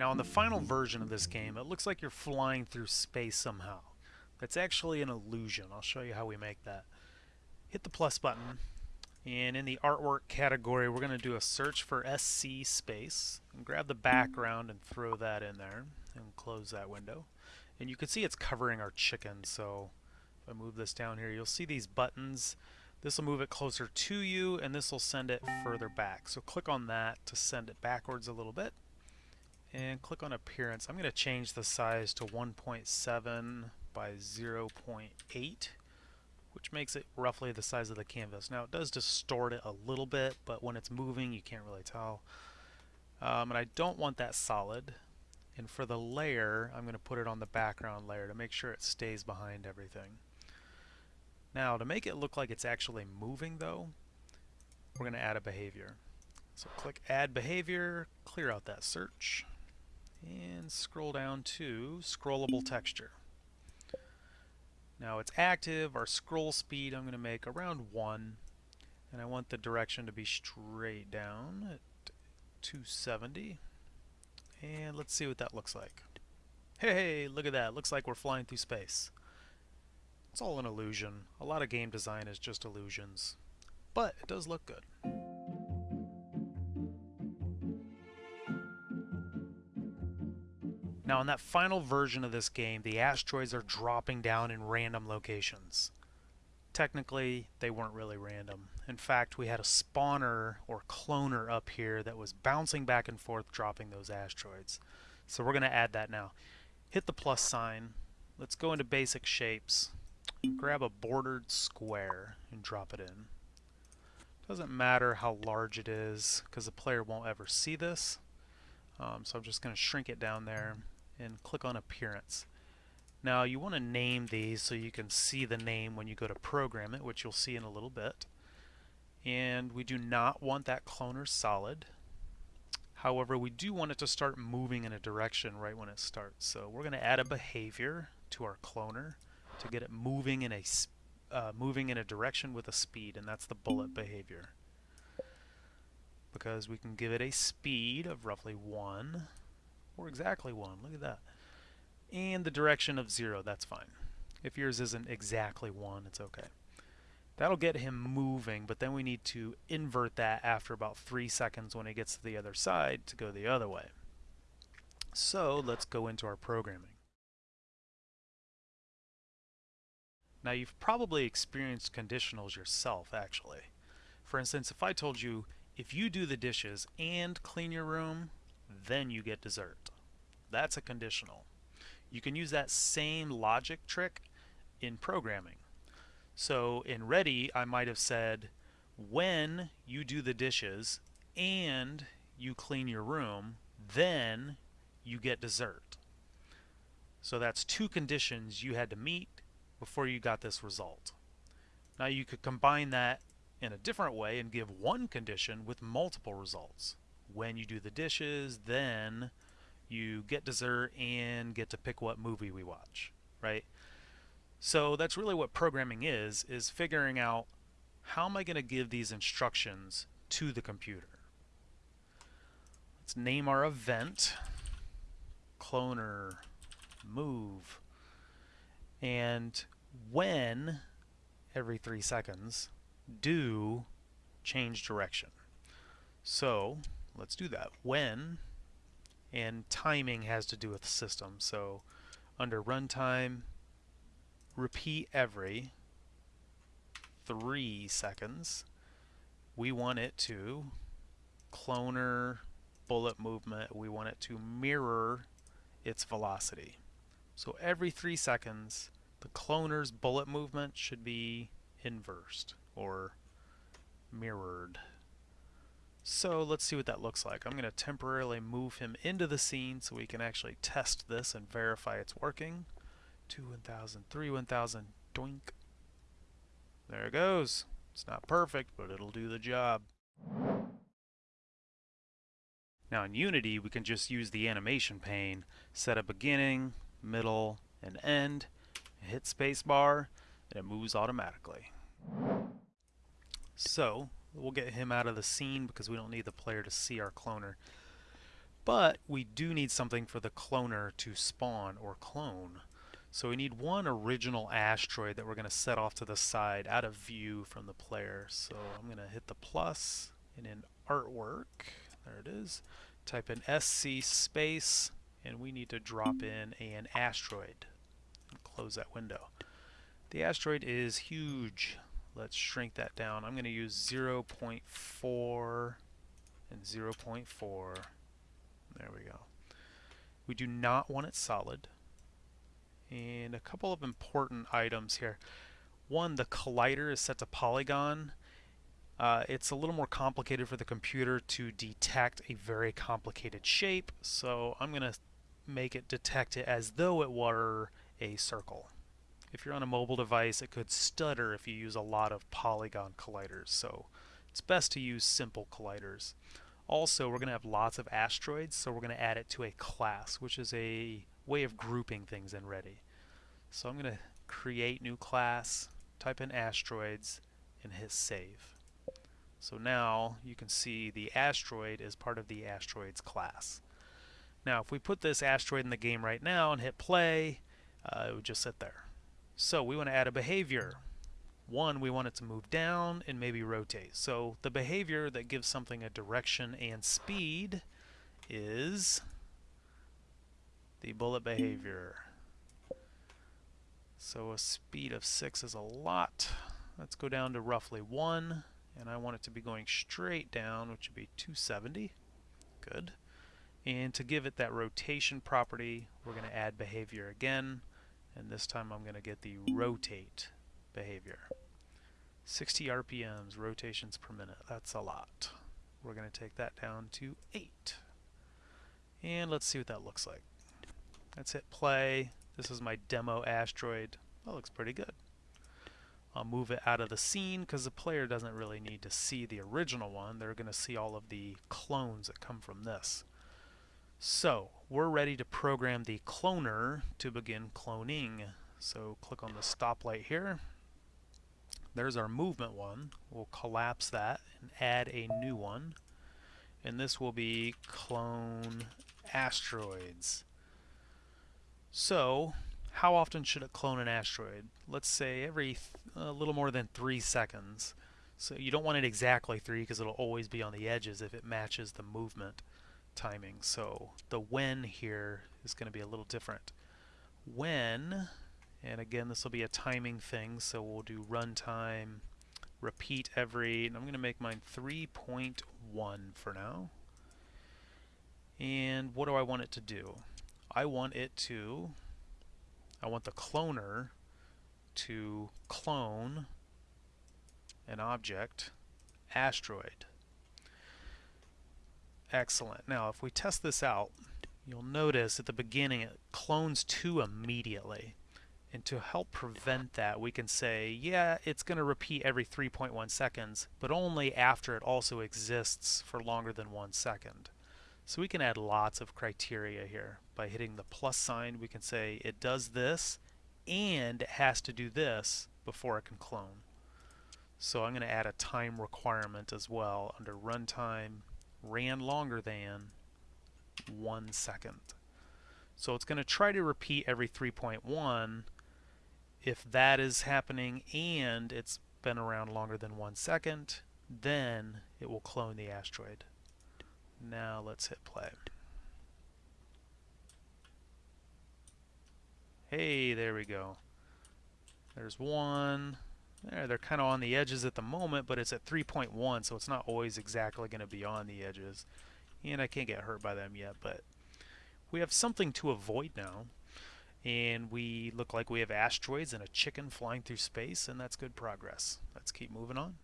Now in the final version of this game, it looks like you're flying through space somehow. That's actually an illusion. I'll show you how we make that. Hit the plus button, and in the artwork category, we're going to do a search for SC space, and grab the background and throw that in there, and close that window. And you can see it's covering our chicken, so if I move this down here, you'll see these buttons. This will move it closer to you, and this will send it further back. So click on that to send it backwards a little bit. And click on Appearance. I'm going to change the size to 1.7 by 0.8, which makes it roughly the size of the canvas. Now it does distort it a little bit, but when it's moving, you can't really tell. Um, and I don't want that solid. And for the layer, I'm going to put it on the background layer to make sure it stays behind everything. Now, to make it look like it's actually moving, though, we're going to add a behavior. So click Add Behavior, clear out that search, and scroll down to Scrollable Texture. Now it's active, our scroll speed I'm going to make around 1, and I want the direction to be straight down at 270. And let's see what that looks like. Hey, look at that. Looks like we're flying through space. It's all an illusion. A lot of game design is just illusions. But it does look good. Now in that final version of this game, the asteroids are dropping down in random locations. Technically, they weren't really random. In fact, we had a spawner or cloner up here that was bouncing back and forth dropping those asteroids. So we're going to add that now. Hit the plus sign. Let's go into basic shapes grab a bordered square and drop it in. Doesn't matter how large it is because the player won't ever see this. Um, so I'm just going to shrink it down there and click on appearance. Now you want to name these so you can see the name when you go to program it, which you'll see in a little bit. And we do not want that cloner solid. However, we do want it to start moving in a direction right when it starts. So we're going to add a behavior to our cloner to get it moving in a uh, moving in a direction with a speed, and that's the bullet behavior. Because we can give it a speed of roughly 1, or exactly 1, look at that. And the direction of 0, that's fine. If yours isn't exactly 1, it's okay. That'll get him moving, but then we need to invert that after about 3 seconds when he gets to the other side to go the other way. So let's go into our programming. Now you've probably experienced conditionals yourself actually. For instance, if I told you if you do the dishes and clean your room, then you get dessert. That's a conditional. You can use that same logic trick in programming. So in ready, I might have said when you do the dishes and you clean your room, then you get dessert. So that's two conditions you had to meet before you got this result. Now you could combine that in a different way and give one condition with multiple results. When you do the dishes, then you get dessert and get to pick what movie we watch, right? So that's really what programming is, is figuring out how am I going to give these instructions to the computer. Let's name our event, cloner, move, and when every three seconds do change direction. So let's do that. When and timing has to do with the system. So under runtime, repeat every three seconds. We want it to cloner bullet movement. We want it to mirror its velocity. So every three seconds, the cloner's bullet movement should be inversed or mirrored. So let's see what that looks like. I'm going to temporarily move him into the scene so we can actually test this and verify it's working. 2 1000, 3 1000, doink. There it goes. It's not perfect, but it'll do the job. Now in Unity, we can just use the animation pane, set a beginning, middle, and end, hit spacebar, and it moves automatically. So, we'll get him out of the scene because we don't need the player to see our cloner. But we do need something for the cloner to spawn or clone. So we need one original asteroid that we're going to set off to the side out of view from the player. So I'm going to hit the plus and in artwork, there it is, type in SC space and we need to drop in an asteroid close that window. The asteroid is huge. Let's shrink that down. I'm going to use 0.4 and 0.4. There we go. We do not want it solid and a couple of important items here. One, the collider is set to polygon. Uh, it's a little more complicated for the computer to detect a very complicated shape, so I'm going to make it detect it as though it were a circle. If you're on a mobile device, it could stutter if you use a lot of polygon colliders, so it's best to use simple colliders. Also, we're going to have lots of asteroids, so we're going to add it to a class, which is a way of grouping things in Ready. So I'm going to create new class, type in asteroids, and hit save. So now you can see the asteroid is part of the asteroids class. Now if we put this asteroid in the game right now and hit play, uh, it would just sit there. So we want to add a behavior. One, we want it to move down and maybe rotate. So the behavior that gives something a direction and speed is the bullet behavior. So a speed of 6 is a lot. Let's go down to roughly 1, and I want it to be going straight down, which would be 270. Good. And to give it that rotation property, we're going to add behavior again, and this time I'm going to get the rotate behavior. 60 RPMs, rotations per minute. That's a lot. We're going to take that down to 8. And let's see what that looks like. Let's hit play. This is my demo asteroid. That looks pretty good. I'll move it out of the scene because the player doesn't really need to see the original one. They're going to see all of the clones that come from this. So, we're ready to program the cloner to begin cloning. So click on the stoplight here. There's our movement one. We'll collapse that and add a new one. And this will be clone asteroids. So, how often should it clone an asteroid? Let's say every a little more than three seconds. So you don't want it exactly three because it'll always be on the edges if it matches the movement timing. So the when here is going to be a little different. When, and again this will be a timing thing, so we'll do runtime, repeat every, and I'm going to make mine 3.1 for now. And what do I want it to do? I want it to, I want the cloner to clone an object, asteroid. Excellent. Now if we test this out, you'll notice at the beginning it clones 2 immediately. And to help prevent that, we can say, yeah, it's going to repeat every 3.1 seconds, but only after it also exists for longer than one second. So we can add lots of criteria here. By hitting the plus sign, we can say it does this and it has to do this before it can clone. So I'm going to add a time requirement as well under runtime ran longer than one second. So it's going to try to repeat every 3.1 if that is happening and it's been around longer than one second then it will clone the asteroid. Now let's hit play. Hey, there we go. There's one. There, they're kind of on the edges at the moment, but it's at 3.1, so it's not always exactly going to be on the edges. And I can't get hurt by them yet, but we have something to avoid now. And we look like we have asteroids and a chicken flying through space, and that's good progress. Let's keep moving on.